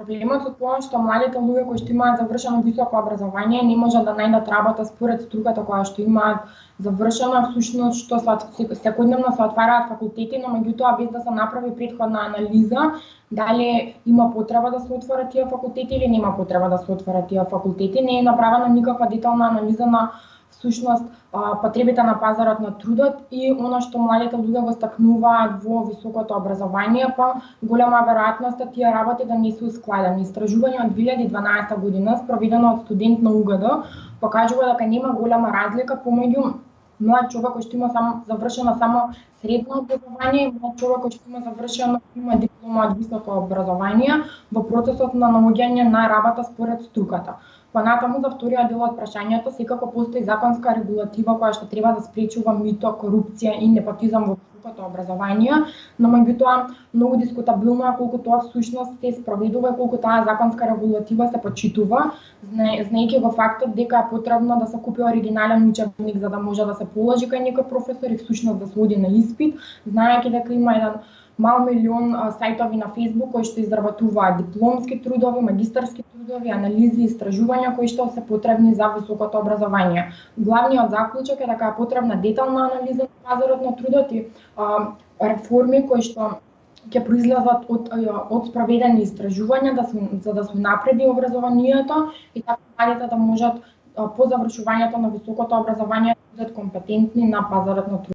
Проблемот со тоа што младите луѓе кои што имаат завршено високо образование не можат да најдат работа според струката која што имаат завршена, всушност што се секојдневно се отвараат факултети, но меѓутоа без да се направи претходна анализа дали има потреба да се отворат тие факултети или нема потреба да се отворат тие факултети, не е направена никаква детална анализа на всушност потребите на пазарот на трудот и она што младите луѓе го стакнуваат во високото образование, па голема веројатност е тие работи да не се ускладени. Истражување од 2012 година спроведено од студент на УГД покажува дека нема голема разлика помеѓу млад човек кој што има само завршено само средно образование и млад човек кој што има завршено има диплома од високо образование во процесот на наоѓање на работа според струката. Понатаму за вториот дел од прашањето, секако постои законска регулатива која што треба да спречува мито, корупција и непотизам во високото образование, но меѓутоа многу дискутабилно е колку тоа всушност се спроведува и колку таа законска регулатива се почитува, знаејќи во фактот дека е потребно да се купи оригинален учебник за да може да се положи кај некој професор и всушност да се оди на испит, знаејќи дека има еден мал милион сајтови на Facebook кои што изработуваат дипломски трудови, магистарски трудови, анализи, и истражувања кои што се потребни за високото образование. Главниот заклучок е дека е потребна детална анализа на пазарот на трудот и а, реформи кои што ќе произлезат од од спроведени истражувања да се за да се напреди образованието и така младите да можат по завршувањето на високото образование да бидат компетентни на пазарот на труд.